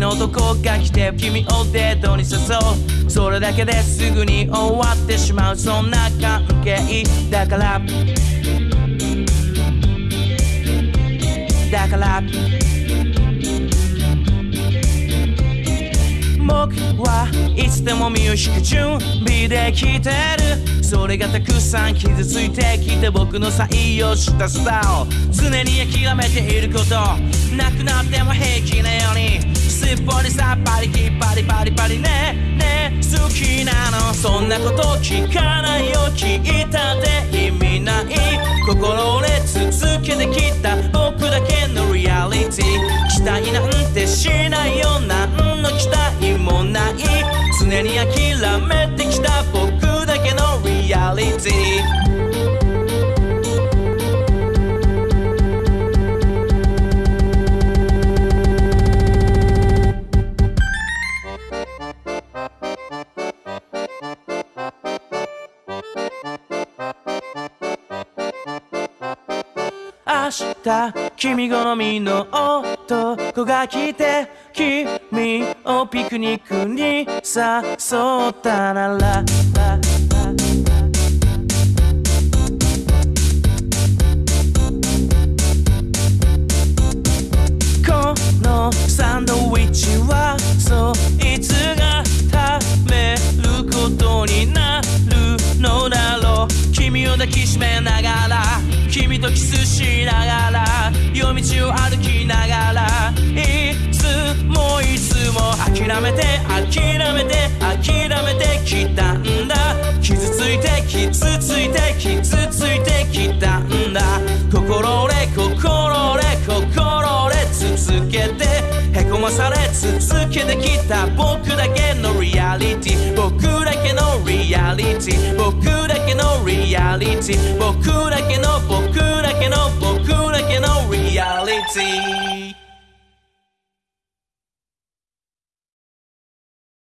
の男が来て君をデートに誘う。それだけですぐに終わってしまう。そんな関係。だからだから僕はいつでもミュージック準備できてる。それがたくさん傷ついてきて僕の採用したスタイル。常に諦めていること。なくなっても平気なように。さっぱりきっぱりパリパリね。ね好きなの。そんなこと聞かないよ聞いたって意味ない。心折れ続けてきた。僕だけのリアリティ期待なんてしないよ。何の期待もない。常に諦めて明日君好みの男が来て君をピクニックに誘ったなら。このサンドイッチはそいつが食べることになるのだろう。君を抱きしめながら君とキスしながら夜道を歩きながらいつもいつも諦めて諦めて諦めてきたんだ。傷ついて傷ついて傷ついてきたんだ。心折れ心折れ心折れ続けてへこまされ続けてきた。僕だけのリアリティ僕だけのリアリティ僕だけのリアリティ僕だ